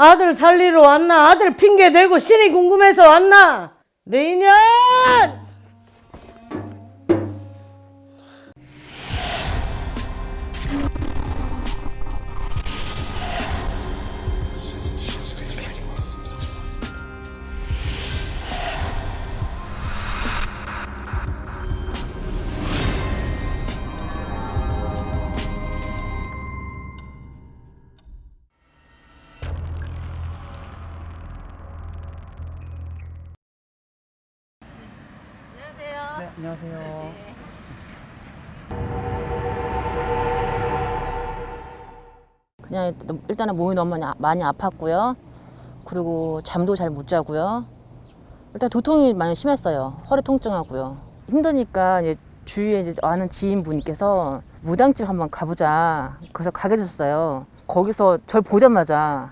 아들 살리러 왔나? 아들 핑계 대고 신이 궁금해서 왔나? 내 인연! 일단은 몸이 너무 많이, 아- 아팠고요. 그리고 잠도 잘 못 자고요. 일단 두통이 많이 심했어요. 허리 통증하고요. 힘드니까 이제 주위에 이제 아는 지인분께서 무당집 한번 가보자. 그래서 가게 됐어요. 거기서 절 보자마자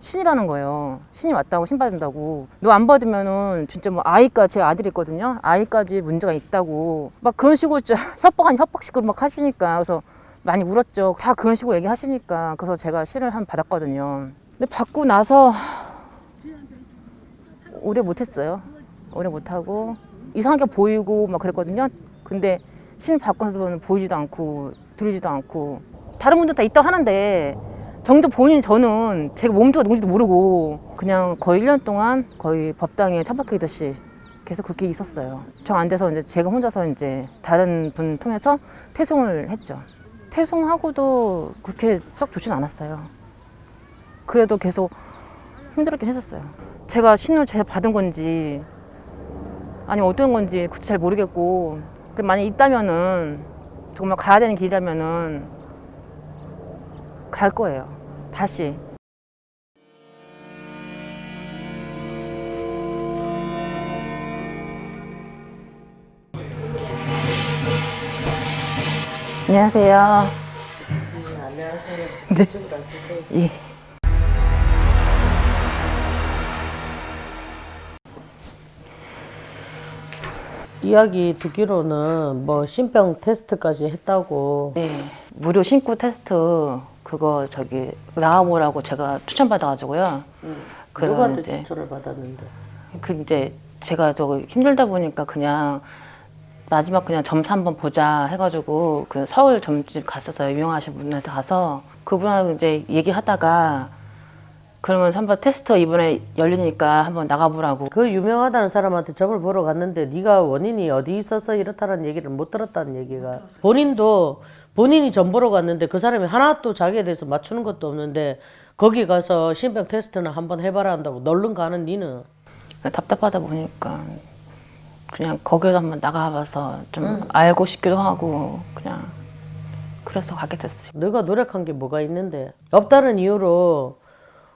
신이라는 거예요. 신이 왔다고 신 받는다고. 너 안 받으면은 진짜 뭐 아이까지 제 아들이 있거든요. 아이까지 문제가 있다고 막 그런 식으로 협박 아니 협박식으로 막 하시니까 그래서 많이 울었죠. 다 그런 식으로 얘기하시니까 그래서 제가 신을 한번 받았거든요. 근데 받고 나서 오래 못했어요. 오래 못하고 이상하게 보이고 막 그랬거든요. 근데 신 나서는 보이지도 않고 들리지도 않고 다른 분들 다 있다고 하는데 정작 본인 저는 제가 몸도 누군지도 모르고 그냥 거의 1년 동안 거의 법당에 처박히듯이 계속 그렇게 있었어요. 정 안 돼서 이제 제가 혼자서 이제 다른 분 통해서 퇴송을 했죠. 퇴송하고도 그렇게 썩 좋진 않았어요. 그래도 계속 힘들었긴 했었어요. 제가 신을 제가 받은 건지 아니면 어떤 건지 그것도 잘 모르겠고 그 만약 있다면은 정말 가야 되는 길이라면은 갈 거예요. 다시. 안녕하세요. 안녕하세요. 네. 이쪽으로 앉으세요. 예. 이야기 듣기로는 뭐 신병 테스트까지 했다고 네. 무료 신고 테스트 그거 저기 나와보라고 제가 추천받아가지고요. 그래서 누구한테 이제 추천을 받았는데 그 이제 제가 저거 힘들다 보니까 그냥 마지막 그냥 점수 한번 보자 해가지고 그 서울 점집 갔었어요. 유명하신 분한테 가서 그분하고 이제 얘기하다가 그러면 한번 테스트 이번에 열리니까 한번 나가보라고. 그 유명하다는 사람한테 점을 보러 갔는데 네가 원인이 어디 있어서 이렇다는 얘기를 못 들었다는 얘기가 본인도 본인이 점 보러 갔는데 그 사람이 하나도 자기에 대해서 맞추는 것도 없는데 거기 가서 신병 테스트는 한번 해봐라 한다고 널른 가는 니는 답답하다 보니까 그냥 거기서 한번 나가봐서 좀 알고 싶기도 하고 그냥 그래서 가게 됐어요. 너가 노력한 게 뭐가 있는데 없다는 이유로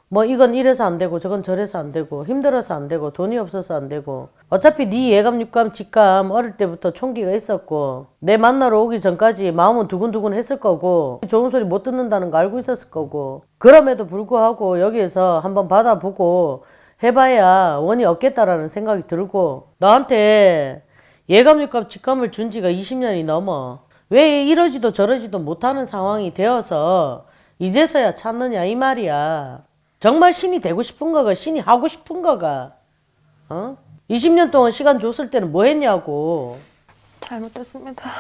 뭐 이건 이래서 안 되고 저건 저래서 안 되고 힘들어서 안 되고 돈이 없어서 안 되고 어차피 네 예감 육감 직감 어릴 때부터 총기가 있었고 내 만나러 오기 전까지 마음은 두근두근 했을 거고 좋은 소리 못 듣는다는 거 알고 있었을 거고 그럼에도 불구하고 여기에서 한번 받아보고 해봐야 원이 없겠다라는 생각이 들고 너한테 예감 육감 직감을 준 지가 20년이 넘어. 왜 이러지도 저러지도 못하는 상황이 되어서 이제서야 찾느냐 이 말이야. 정말 신이 되고 싶은 거가 신이 하고 싶은 거가 어? 20년 동안 시간 줬을 때는 뭐 했냐고. 잘못됐습니다.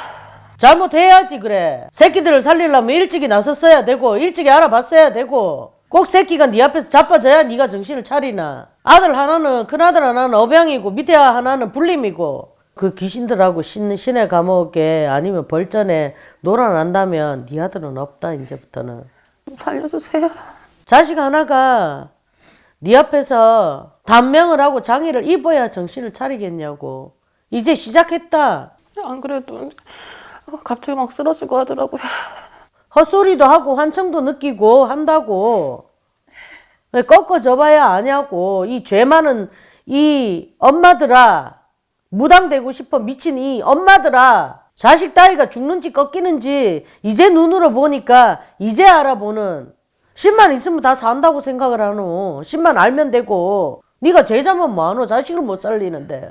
잘못해야지 그래. 새끼들을 살리려면 일찍이 나섰어야 되고 일찍이 알아봤어야 되고 꼭 새끼가 네 앞에서 자빠져야 네가 정신을 차리나. 아들 하나는 큰아들 하나는 업양이고 밑에 하나는 불림이고. 그 귀신들하고 신, 신의 감옥에 아니면 벌전에 놀아난다면 네 아들은 없다 이제부터는. 살려주세요. 자식 하나가 네 앞에서 단명을 하고 장의를 입어야 정신을 차리겠냐고. 이제 시작했다. 안 그래도 갑자기 막 쓰러지고 하더라고요. 헛소리도 하고 환청도 느끼고 한다고. 왜 꺾어져 봐야 아냐고. 이 죄 많은 이 엄마들아 무당되고 싶어 미친 이 엄마들아. 자식 따위가 죽는지 꺾이는지 이제 눈으로 보니까 이제 알아보는. 10만 있으면 다 산다고 생각을 하노. 10만 알면 되고. 네가 제자면 뭐하노? 자식을 못 살리는데.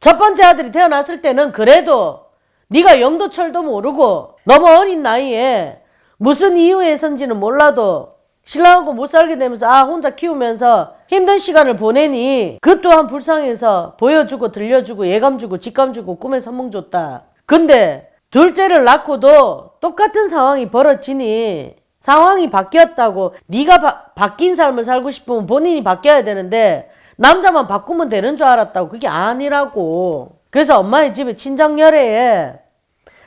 첫 번째 아들이 태어났을 때는 그래도 네가 영도 철도 모르고 너무 어린 나이에 무슨 이유에선지는 몰라도 신랑하고 못 살게 되면서 아 혼자 키우면서 힘든 시간을 보내니 그 또한 불쌍해서 보여주고 들려주고 예감 주고 직감 주고 꿈에 선몽 줬다. 근데 둘째를 낳고도 똑같은 상황이 벌어지니 상황이 바뀌었다고 네가 바, 바뀐 삶을 살고 싶으면 본인이 바뀌어야 되는데 남자만 바꾸면 되는 줄 알았다고 그게 아니라고. 그래서 엄마의 집에 친정 열애에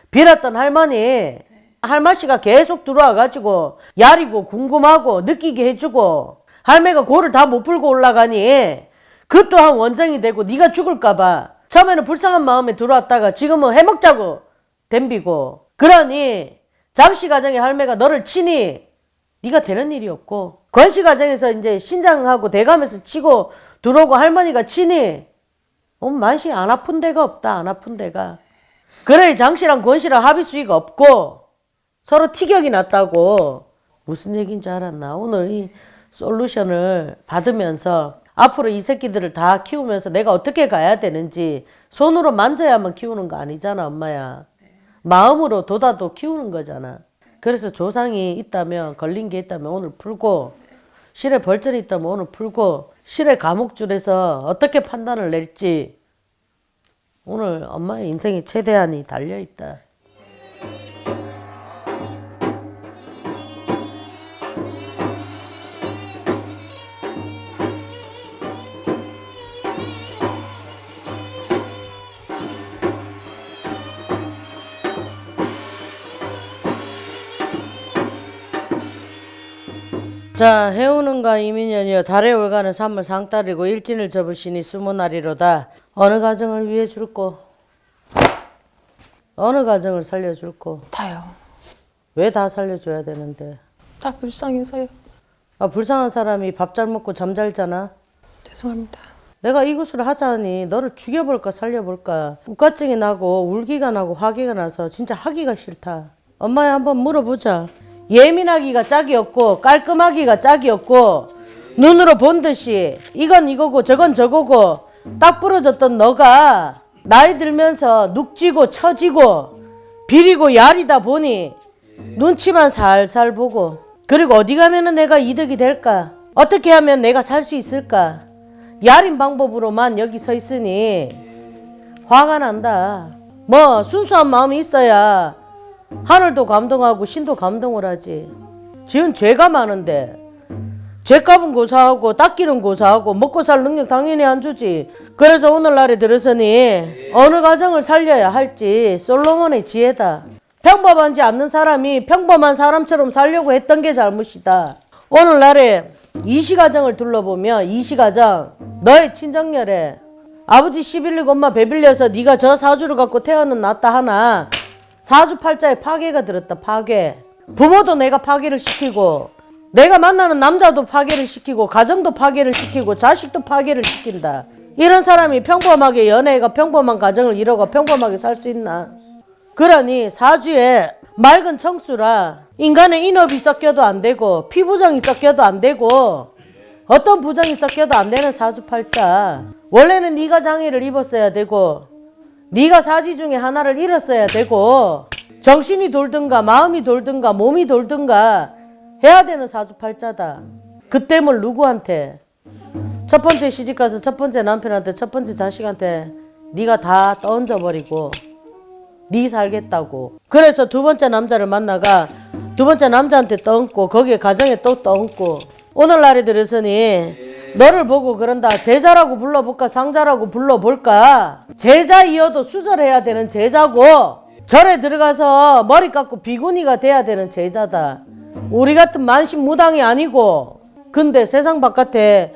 빌었던 할머니 할머니가 계속 들어와가지고 야리고 궁금하고 느끼게 해주고 할매가 고를 다 못 풀고 올라가니 그 또한 원정이 되고 네가 죽을까봐 처음에는 불쌍한 마음에 들어왔다가 지금은 해먹자고 덤비고 그러니 장씨 가정의 할매가 너를 치니 네가 되는 일이 없고 권씨 가정에서 이제 신장하고 대감에서 치고 들어오고 할머니가 치니 어, 만시 안 아픈 데가 없다 안 아픈 데가. 그래 장씨랑 권씨랑 합의 수위가 없고 서로 티격이 났다고. 무슨 얘기인지 알았나? 오늘 이 솔루션을 받으면서 앞으로 이 새끼들을 다 키우면서 내가 어떻게 가야 되는지 손으로 만져야만 키우는 거 아니잖아 엄마야. 마음으로 돋아도 키우는 거잖아. 그래서 조상이 있다면 걸린 게 있다면 오늘 풀고 실에 벌전이 있다면 오늘 풀고 실에 감옥줄에서 어떻게 판단을 낼지. 오늘 엄마의 인생의 최대한이 달려있다. 자 해오는가 이민년이여 달에 올가는 산물 상달이고 일진을 접으시니 수문날이로다. 어느 가정을 위해 줄꼬? 어느 가정을 살려줄꼬? 다요. 왜 다 살려줘야 되는데? 다 불쌍해서요. 아 불쌍한 사람이 밥 잘 먹고 잠 잘 자나? 죄송합니다. 내가 이것을 하자니 너를 죽여볼까 살려볼까? 우가증이 나고 울기가 나고 화기가 나서 진짜 하기가 싫다. 엄마야 한번 물어보자 예민하기가 짝이 없고 깔끔하기가 짝이 없고 눈으로 본 듯이 이건 이거고 저건 저거고 딱 부러졌던 너가 나이 들면서 눅지고 처지고 비리고 야리다 보니 눈치만 살살 보고 그리고 어디 가면 은 내가 이득이 될까 어떻게 하면 내가 살 수 있을까 야린 방법으로만 여기 서 있으니 화가 난다. 뭐 순수한 마음이 있어야 하늘도 감동하고 신도 감동을 하지. 지은 죄가 많은데 죄값은 고사하고 닦기는 고사하고 먹고 살 능력 당연히 안 주지. 그래서 오늘날에 들어서니 어느 가정을 살려야 할지 솔로몬의 지혜다. 평범하지 않는 사람이 평범한 사람처럼 살려고 했던 게 잘못이다. 오늘날에 이시가정을 둘러보면 이시가정 너의 친정열에 아버지 씨 빌리고 엄마 배 빌려서 네가 저 사주를 갖고 태어는 났다 하나 사주팔자에 파괴가 들었다 파괴. 부모도 내가 파괴를 시키고 내가 만나는 남자도 파괴를 시키고 가정도 파괴를 시키고 자식도 파괴를 시킨다. 이런 사람이 평범하게 연애가 평범한 가정을 이루고 평범하게 살 수 있나? 그러니 사주에 맑은 청수라 인간의 인업이 섞여도 안 되고 피부정이 섞여도 안 되고 어떤 부정이 섞여도 안 되는 사주팔자. 원래는 네가 장애를 입었어야 되고 네가 사지 중에 하나를 잃었어야 되고 정신이 돌든가 마음이 돌든가 몸이 돌든가 해야 되는 사주팔자다. 그때물 누구한테? 첫 번째 시집가서 첫 번째 남편한테 첫 번째 자식한테 네가 다 던져버리고 네 살겠다고. 그래서 두 번째 남자를 만나가 두 번째 남자한테 떠얹고 거기에 가정에 또 떠얹고. 오늘날에 들어서니 너를 보고 그런다. 제자라고 불러볼까 상자라고 불러볼까. 제자이어도 수절해야 되는 제자고 절에 들어가서 머리 깎고 비구니가 돼야 되는 제자다. 우리 같은 만신무당이 아니고 근데 세상 바깥에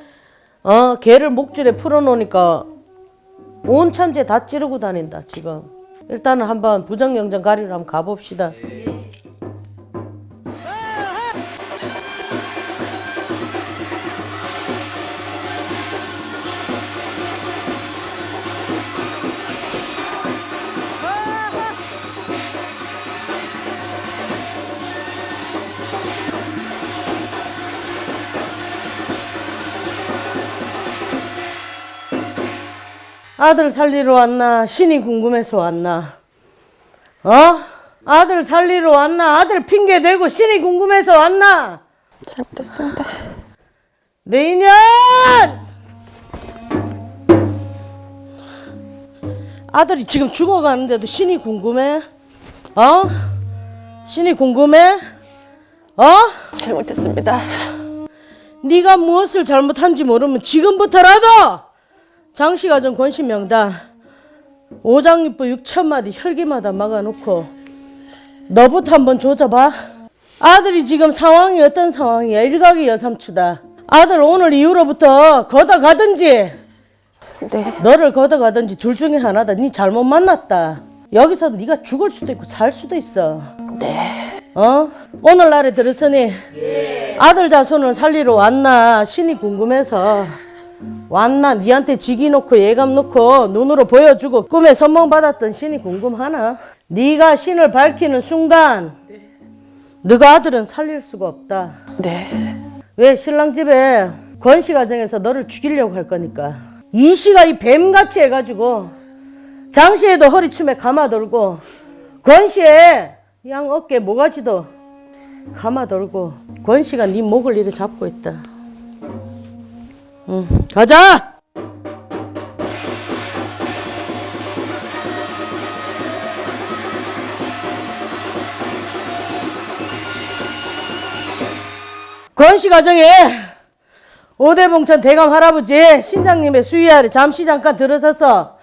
어 개를 목줄에 풀어놓으니까 온 천재 다 찌르고 다닌다 지금. 일단은 한번 부정영정 가리로 한번 가봅시다. 아들 살리러 왔나? 신이 궁금해서 왔나? 어? 아들 살리러 왔나? 아들 핑계 대고 신이 궁금해서 왔나? 잘못했습니다. 내년 아들이 지금 죽어가는데도 신이 궁금해? 어? 신이 궁금해? 어? 잘못했습니다. 네가 무엇을 잘못한지 모르면 지금부터라도 장씨가정 권신명당 오장육부 6천마디 혈기마다 막아놓고 너부터 한번 조져봐. 아들이 지금 상황이 어떤 상황이야? 일각이 여삼추다. 아들 오늘 이후로부터 걷어가든지. 네. 너를 걷어가든지 둘 중에 하나다. 네 잘못 만났다. 여기서 네가 죽을 수도 있고 살 수도 있어. 네. 어? 오늘날에 들었으니 아들 자손을 살리러 왔나? 신이 궁금해서 왔나 니한테 직이 놓고 예감 놓고 눈으로 보여주고 꿈에 선몽 받았던 신이 궁금하나? 네가 신을 밝히는 순간 너가 아들은 살릴 수가 없다. 네. 왜 신랑 집에 권씨 가정에서 너를 죽이려고 할 거니까 이 씨가 이 뱀같이 해가지고 장씨에도 허리춤에 감아돌고 권씨에 양 어깨 모가지도 감아돌고 권씨가 네 목을 이렇게 잡고 있다 응 가자! 권씨 가정에 오대봉천 대감 할아버지 신장님의 수위 아래 잠시 잠깐 들어서서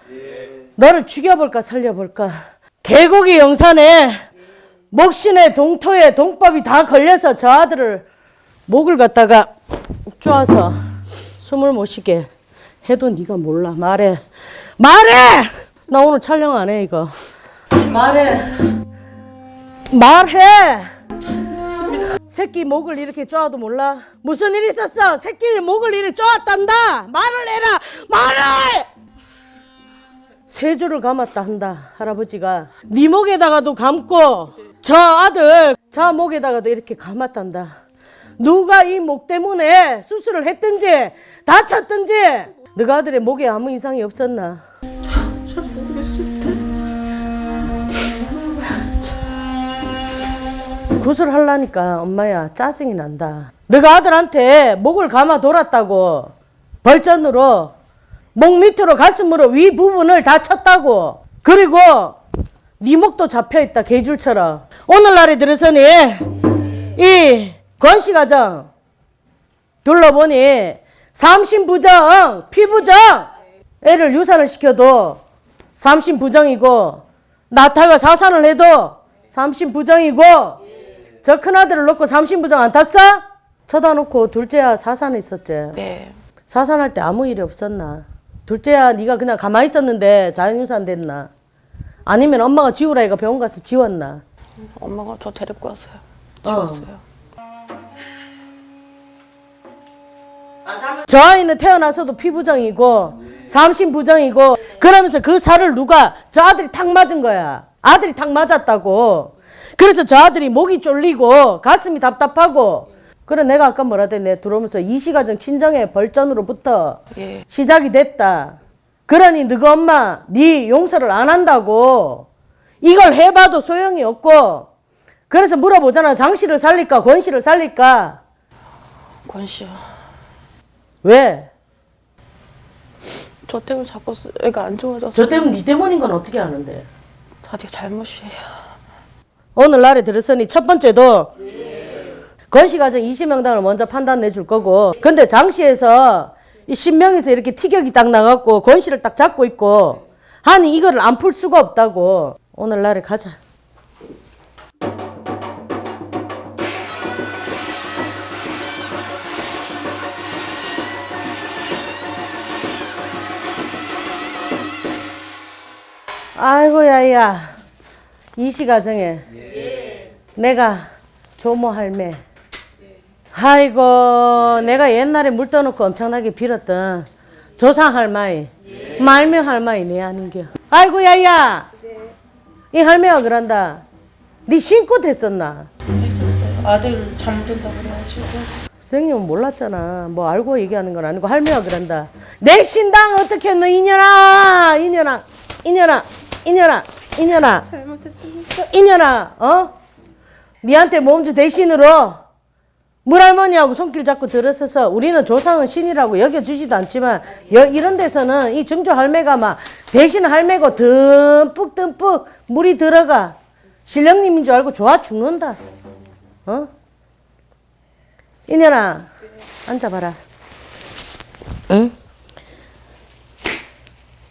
너를 죽여볼까 살려볼까? 계곡이 영산에 목신의 동토에 동법이 다 걸려서 저 아들을 목을 갖다가 쪼아서 숨을 못 쉬게 해도 네가 몰라 말해 말해 나 오늘 촬영 안 해 이거 말해 말해 새끼 목을 이렇게 쪼아도 몰라? 무슨 일 있었어? 새끼를 목을 이렇게 쪼았단다. 말을 해라. 말을. 세 줄을 감았다 한다 할아버지가 네 목에다가도 감고 저 아들 저 목에다가도 이렇게 감았단다. 누가 이 목 때문에 수술을 했든지 다쳤든지 너가 아들의 목에 아무 이상이 없었나? 구슬하려니까 엄마야 짜증이 난다. 너가 아들한테 목을 감아 돌았다고 벌전으로 목 밑으로 가슴으로 위 부분을 다 쳤다고 그리고 네 목도 잡혀있다 개줄처럼 오늘날에 들어서니 이 권씨 가정 둘러보니 삼신부정 피부정 애를 유산을 시켜도 삼신부정이고 나타가 사산을 해도 삼신부정이고 저 큰아들을 놓고 삼신부정 안 탔어? 쳐다놓고 둘째야 사산에 있었지. 네. 사산할 때 아무 일이 없었나? 둘째야 네가 그냥 가만히 있었는데 자연유산 됐나? 아니면 엄마가 지우라 이가 병원 가서 지웠나? 엄마가 저 데리고 왔어요. 어. 지웠어요. 저 아이는 태어나서도 피부정이고 삼신부정이고 그러면서 그 살을 누가 저 아들이 탁 맞은 거야. 아들이 탁 맞았다고. 그래서 저 아들이 목이 쫄리고 가슴이 답답하고 그래 내가 아까 뭐라 했내 들어오면서 이시가정 친정의 벌전으로부터 예. 시작이 됐다. 그러니 너가 엄마 네 용서를 안 한다고 이걸 해봐도 소용이 없고 그래서 물어보잖아 장씨를 살릴까 권씨를 살릴까 권 씨요. 왜? 저 때문에 자꾸 쓰- 애가 안 좋아져서. 저 때문에 네 때문인 건 어떻게 아는데? 자기 잘못이에요. 오늘날에 들었으니 첫 번째도 건시가정 20명당을 먼저 판단 내줄 거고 근데 장시에서 이 신명에서 이렇게 티격이 딱 나갖고 권씨를 딱 잡고 있고 하니 이거를 안 풀 수가 없다고 오늘날에 가자 아이고 야 야. 이시 가정에 내가 조모 할매. 아이고 내가 옛날에 물 떠놓고 엄청나게 빌었던 조상 할머니 말며 할머니 내 아닌겨. 아이고 야 야. 이 할매가 그런다. 네 신고 됐었나? 아들 잠든다고 그래가지고. 선생님은 몰랐잖아. 뭐 알고 얘기하는 건 아니고 할매가 그런다. 내 신당 어떻게 했노 이년아? 이년아 이년아 이년아 이년아 잘못했습니다. 이년아, 어? 니한테 몸주 대신으로 물할머니하고 손길 잡고 들었어서 우리는 조상은 신이라고 여겨주지도 않지만 여- 이런 데서는 이 증조 할매가 막 대신 할매고 듬뿍 듬뿍 물이 들어가 신령님인 줄 알고 좋아 죽는다. 어? 이년아 앉아봐라. 응?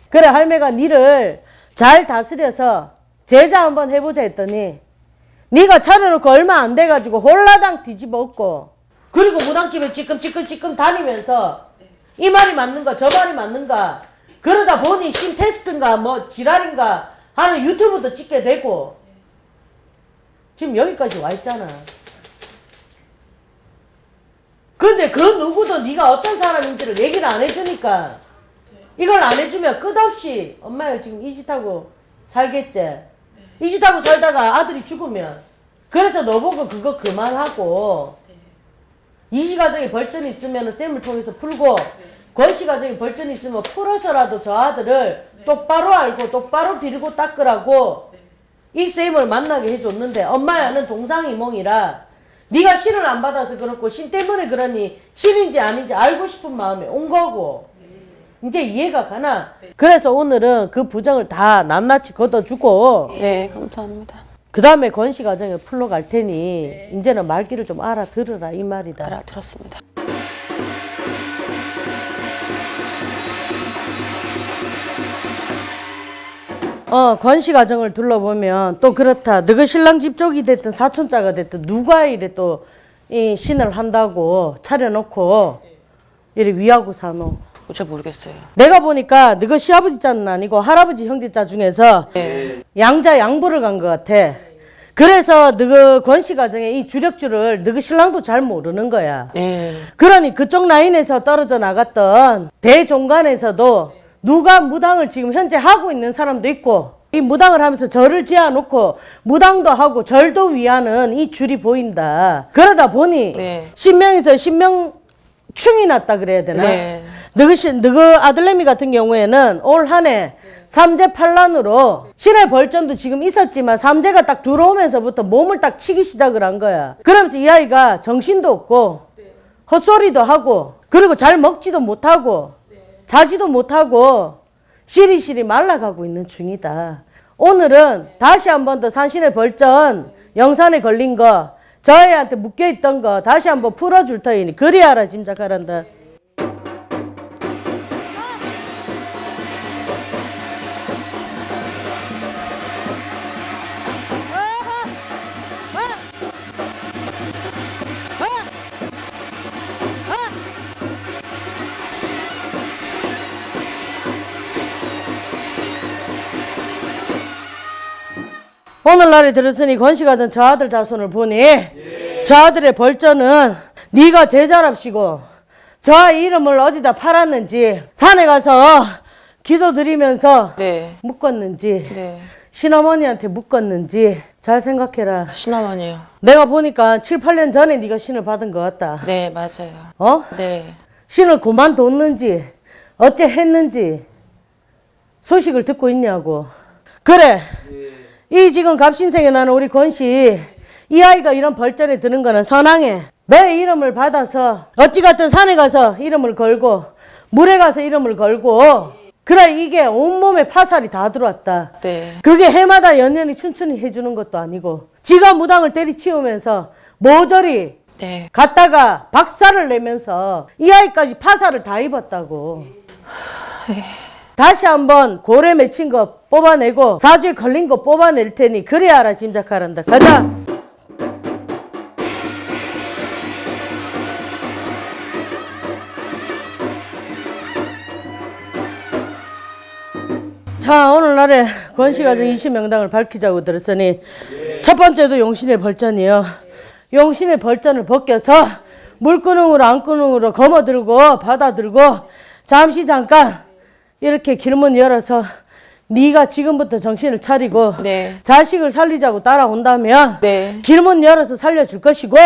그래 할매가 니를 잘 다스려서 제자 한번 해보자 했더니 네가 차려놓고 얼마 안 돼가지고 홀라당 뒤집어 엎고 그리고 무당집에 찌끔찌끔찌끔 다니면서 이 말이 맞는가 저 말이 맞는가 그러다 보니 신 테스트인가 뭐 지랄인가 하는 유튜브도 찍게 되고 지금 여기까지 와 있잖아. 근데 그 누구도 네가 어떤 사람인지를 얘기를 안 해주니까 이걸 안 해주면 끝없이 엄마가 지금 이 짓하고 살겠지. 이 짓하고 살다가 아들이 죽으면. 그래서 너보고 그거 그만하고 이시 가정에 벌전이 있으면 쌤을 통해서 풀고 권씨 가정에 벌전이 있으면 풀어서라도 저 아들을 똑바로 알고 똑바로 비리고 닦으라고 이 쌤을 만나게 해줬는데 엄마야는 동상이몽이라. 네가 신을 안 받아서 그렇고 신 때문에 그러니 신인지 아닌지 알고 싶은 마음에 온 거고 이제 이해가 가나? 그래서 오늘은 그 부정을 다 낱낱이 걷어주고 네, 감사합니다. 그 다음에 권씨 가정에 풀러 갈 테니 이제는 말귀를 좀 알아들으라 이 말이다. 알아들었습니다. 어, 권씨 가정을 둘러보면 또 그렇다. 너그 신랑 집 쪽이 됐든 사촌자가 됐든 누가 이래 또 이 신을 한다고 차려놓고 이래 위하고 사노. 잘 모르겠어요. 내가 보니까 너그 시아버지 자는 아니고 할아버지 형제 자 중에서 네. 양자 양보를 간 것 같아. 그래서 너그 권씨 가정의 이 주력주를 너그 신랑도 잘 모르는 거야. 네. 그러니 그쪽 라인에서 떨어져 나갔던 대종간에서도 누가 무당을 지금 현재 하고 있는 사람도 있고 이 무당을 하면서 절을 지어놓고 무당도 하고 절도 위하는 이 줄이 보인다. 그러다 보니 네. 신명에서 신명충이 났다 그래야 되나? 네. 신, 너그 아들내미 같은 경우에는 올 한해 삼재 판란으로 신의 벌전도 지금 있었지만 삼재가 딱 들어오면서부터 몸을 딱 치기 시작을 한 거야. 그러면서 이 아이가 정신도 없고 헛소리도 하고 그리고 잘 먹지도 못하고 자지도 못하고 시리시리 말라가고 있는 중이다. 오늘은 다시 한 번 더 산신의 벌전 영산에 걸린 거 저애한테 묶여있던 거 다시 한번 풀어줄 터이니 그리 알아 짐작하란다. 오늘날에 들었으니 권씨가던 저 아들 자손을 보니 저 아들의 벌전은 네가 제자랍시고 저 이름을 어디다 팔았는지 산에 가서 기도 드리면서 네. 묶었는지 네. 신어머니한테 묶었는지 잘 생각해라. 신하원이요. 내가 보니까 7, 8년 전에 네가 신을 받은 것 같다. 네, 맞아요. 어? 네. 신을 그만뒀는지 어째 했는지 소식을 듣고 있냐고. 그래. 이 지금 갑신생에 나는 우리 권씨 이 아이가 이런 벌전에 드는 거는 선왕해. 너의 이름을 받아서 어찌 갔든 산에 가서 이름을 걸고 물에 가서 이름을 걸고 그래 이게 온몸에 파살이 다 들어왔다. 네. 그게 해마다 연연히 춘춘히 해주는 것도 아니고 지가 무당을 때리치우면서 모조리 네. 갔다가 박살을 내면서 이 아이까지 파살을 다 입었다고. 다시 한번 고래 맺힌 거 뽑아내고 사주에 걸린 거 뽑아낼 테니 그래야 알아 짐작하란다. 가자. 자 오늘날에 권씨가정 20명당을 밝히자고 들었으니 첫 번째도 용신의 벌전이요. 용신의 벌전을 벗겨서 물구능으로 안구능으로 거머들고 받아들고 잠시 잠깐 이렇게 길문 열어서 네가 지금부터 정신을 차리고 네. 자식을 살리자고 따라온다면 네. 길문 열어서 살려줄 것이고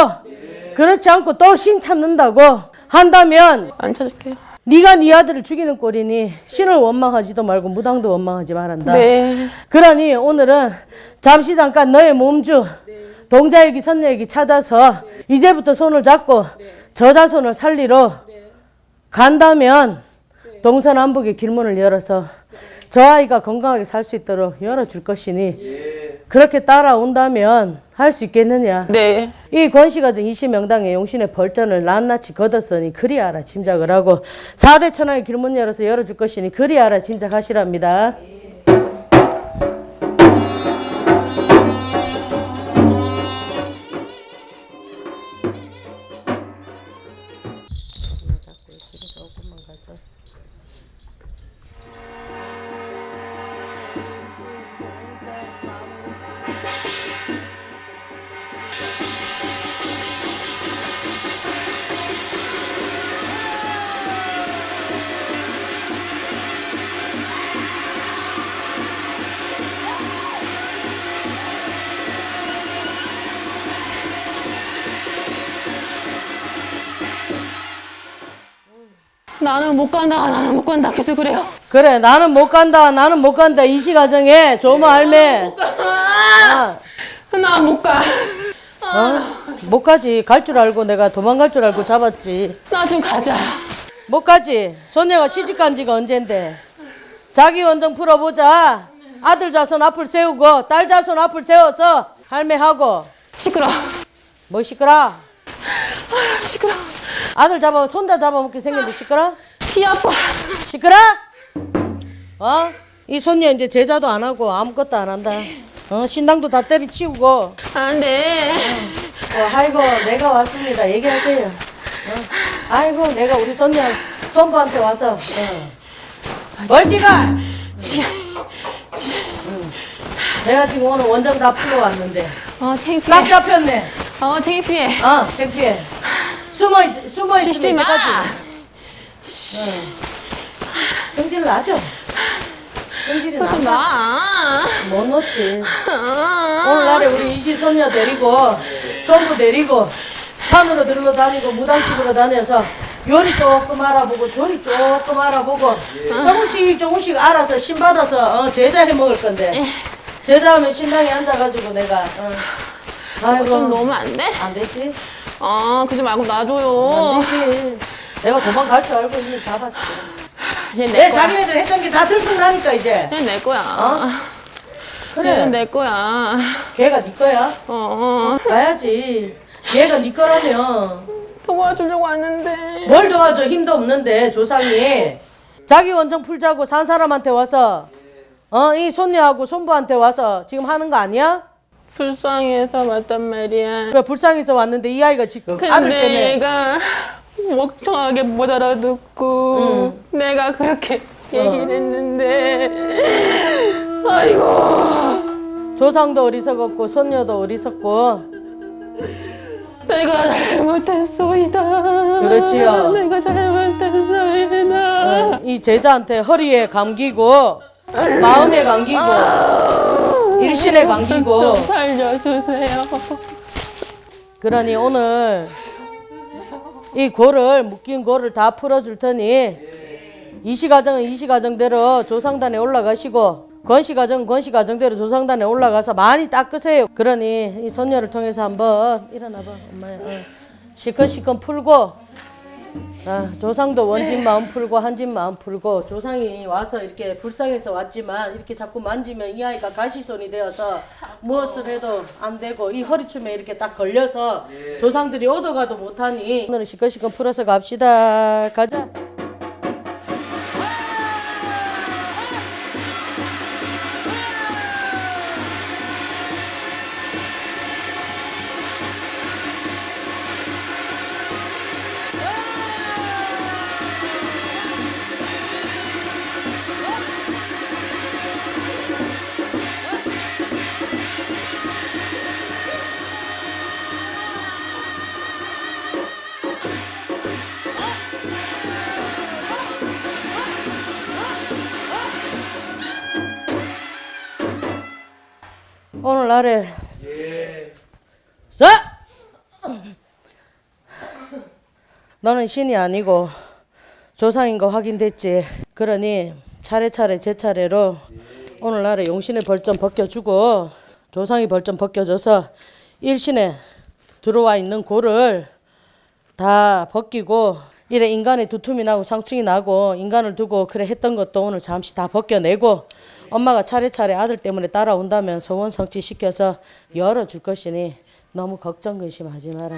그렇지 않고 또 신 찾는다고 한다면 안 찾을게요. 네가 네 아들을 죽이는 꼴이니 신을 원망하지도 말고 무당도 원망하지 말한다. 네. 그러니 오늘은 잠시 잠깐 너의 몸주 동자애기 선녀애기 찾아서 이제부터 손을 잡고 저자손을 살리러 간다면 동서남북의 길문을 열어서 저 아이가 건강하게 살 수 있도록 열어줄 것이니 그렇게 따라온다면 할 수 있겠느냐? 네. 이 권씨가정 이시 명당의 용신의 벌전을 낱낱이 걷었으니 그리하라 짐작을 하고 4대 천하의 길문 열어서 열어줄 것이니 그리하라 짐작하시랍니다. 나 간다. 나는 못 간다. 계속 그래요. 그래 나는 못 간다 나는 못 간다 이시 가정에 조모 할매 아, 나못 가. 어? 못 가지 갈 줄 알고 내가 도망갈 줄 알고 잡았지 나 좀 가자. 못 가지 소녀가 시집 간 지가 언젠데 자기 원정 풀어보자 아들 자손 앞을 세우고 딸 자손 앞을 세워서 할매하고 시끄러. 뭐 시끄라 시끄러. 아들 잡아 손자 잡아먹게 생겼는데 시끄라 피 아파. 시끄라 어? 이 손녀 이제 제자도 안 하고 아무것도 안 한다 어? 신당도 다 때리치우고 안 돼. 어, 아이고 내가 왔습니다. 얘기하세요. 어. 아이고 내가 우리 손녀 손부한테 와서 어. 멀지가. 응. 내가 지금 오늘 원정 다 풀러 왔는데 어, 창피해. 딱 잡혔네. 어, 창피해. 어 창피해. 숨어 있, 숨어 있으면 마. 이때까지. 어. 성질 나죠? 성질이 좀 나. 놔. 못 놓지. 아. 오늘날에 우리 이시 손녀 데리고 손부 데리고 산으로 들러 다니고 무당 집으로 다녀서 요리 조금 알아보고 조리 조금 알아보고 조금씩 조금씩 알아서 신 받아서 어, 제자 해 먹을 건데 제자하면 신당에 앉아가지고 내가 어. 아이고 좀 놓으면 안 돼? 안 되지 어, 그러지 말고 안 놔줘요. 되지 내가 도망갈 줄 알고 이미 잡았지 얘 내. 자기네들 했던 게 다 들통나니까 이제 얘 내 거야. 어? 그래 얘는 내 거야. 걔가 네 거야 어, 어. 가야지 걔가 네 거라면 도와주려고 왔는데. 뭘 도와줘 힘도 없는데 조상이 자기 원정 풀자고 산 사람한테 와서 어 이 손녀하고 손부한테 와서 지금 하는 거 아니야? 불쌍해서 왔단 말이야. 그 불쌍해서 왔는데 이 아이가 지금 아들 때문에 얘가 멍청하게 못 알아듣고 내가 그렇게 얘기를 했는데. 아이고. 조상도 어리석었고 손녀도 어리석고. 내가 잘못했소이다. 그렇지요. 내가 잘못했소이다. 이 제자한테 허리에 감기고 마음에 감기고 일신에 감기고. 좀 살려주세요. 그러니 오늘 이 고를 묶인 고를 다 풀어줄 테니 이시가정은 이시가정대로 조상단에 올라가시고 권시가정은 권시가정대로 조상단에 올라가서 많이 닦으세요. 그러니 이 손녀를 통해서 한번 일어나봐 엄마야. 어. 시큰시큰 풀고 아, 조상도 원진 마음 풀고 한진 마음 풀고 조상이 와서 이렇게 불쌍해서 왔지만 이렇게 자꾸 만지면 이 아이가 가시손이 되어서 무엇을 해도 안 되고 이 허리춤에 이렇게 딱 걸려서 조상들이 얻어가도 못하니 오늘은 시큰시큰 풀어서 갑시다. 가자 오늘날에. 자! 너는 신이 아니고 조상인 거 확인됐지. 그러니 차례차례 제 차례로 오늘날에 용신의 벌점 벗겨주고 조상이 벌점 벗겨줘서 일신에 들어와 있는 고를 다 벗기고 이래 인간의 두툼이 나고 상충이 나고 인간을 두고 그래 했던 것도 오늘 잠시 다 벗겨내고 엄마가 차례차례 아들 때문에 따라온다면 소원 성취시켜서 열어줄 것이니 너무 걱정 근심하지 마라.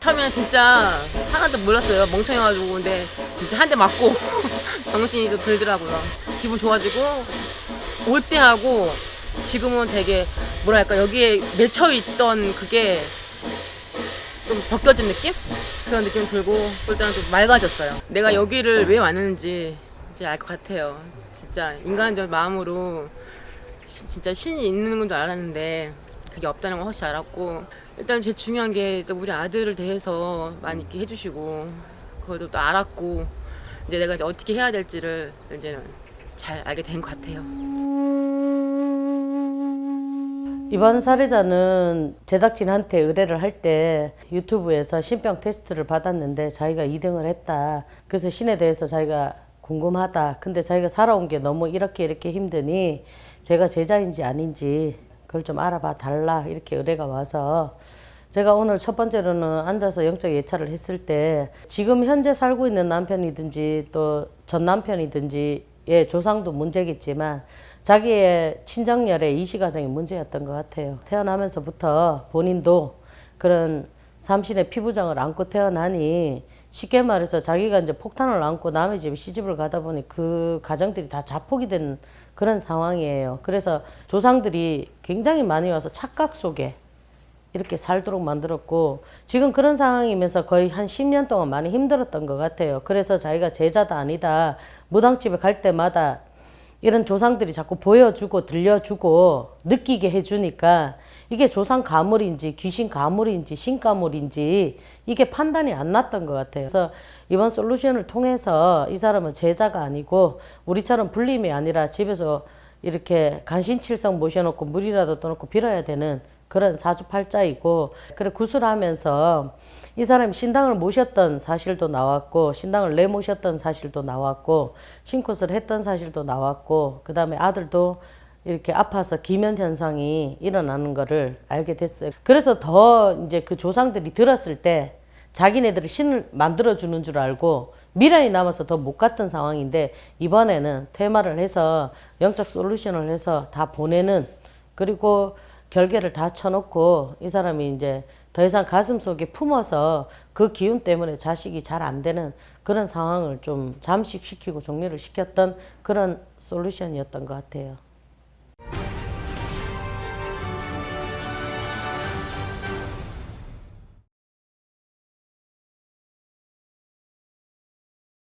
처음에는 진짜 하나도 몰랐어요. 멍청해가지고 근데 진짜 한 대 맞고 정신이 좀 들더라고요. 기분 좋아지고 올 때 하고 지금은 되게 뭐랄까 여기에 맺혀 있던 그게 좀 벗겨진 느낌? 그런 느낌 들고 일단 좀 맑아졌어요. 내가 여기를 왜 왔는지 이제 알 것 같아요. 진짜 인간적 마음으로 시- 진짜 신이 있는 건 줄 알았는데 그게 없다는 걸 확실히 알았고 일단 제일 중요한 게또 우리 아들을 대해서 많이 이렇게 해주시고 그것도 또 알았고 이제 내가 이제 어떻게 해야 될지를 이제는 잘 알게 된 것 같아요. 이번 사례자는 제작진한테 의뢰를 할 때 유튜브에서 신병 테스트를 받았는데 자기가 2등을 했다. 그래서 신에 대해서 자기가 궁금하다. 근데 자기가 살아온 게 너무 이렇게 이렇게 힘드니 제가 제자인지 아닌지 그걸 좀 알아봐 달라. 이렇게 의뢰가 와서 제가 오늘 첫 번째로는 앉아서 영적 예찰을 했을 때 지금 현재 살고 있는 남편이든지 또 전 남편이든지 의 조상도 문제겠지만 자기의 친정열의 이시 과정이 문제였던 것 같아요. 태어나면서부터 본인도 그런 삼신의 피부장을 안고 태어나니 쉽게 말해서 자기가 이제 폭탄을 안고 남의 집에 시집을 가다 보니 그 가정들이 다 자폭이 된 그런 상황이에요. 그래서 조상들이 굉장히 많이 와서 착각 속에 이렇게 살도록 만들었고 지금 그런 상황이면서 거의 한 10년 동안 많이 힘들었던 것 같아요. 그래서 자기가 제자다 아니다 무당집에 갈 때마다 이런 조상들이 자꾸 보여주고 들려주고 느끼게 해주니까 이게 조상 가물인지 귀신 가물인지 신 가물인지 이게 판단이 안 났던 것 같아요. 그래서 이번 솔루션을 통해서 이 사람은 제자가 아니고 우리처럼 불림이 아니라 집에서 이렇게 간신칠성 모셔놓고 물이라도 떠놓고 빌어야 되는 그런 사주팔자이고 그래 구슬하면서 이 사람이 신당을 모셨던 사실도 나왔고 신당을 내모셨던 사실도 나왔고 신굿을 했던 사실도 나왔고 그 다음에 아들도 이렇게 아파서 기면 현상이 일어나는 거를 알게 됐어요. 그래서 더 이제 그 조상들이 들었을 때 자기네들이 신을 만들어 주는 줄 알고 미련이 남아서 더 못 갔던 상황인데 이번에는 테마를 해서 영적 솔루션을 해서 다 보내는 그리고 결계를 다 쳐놓고 이 사람이 이제 더 이상 가슴 속에 품어서 그 기운 때문에 자식이 잘 안 되는 그런 상황을 좀 잠식시키고 종료를 시켰던 그런 솔루션이었던 것 같아요.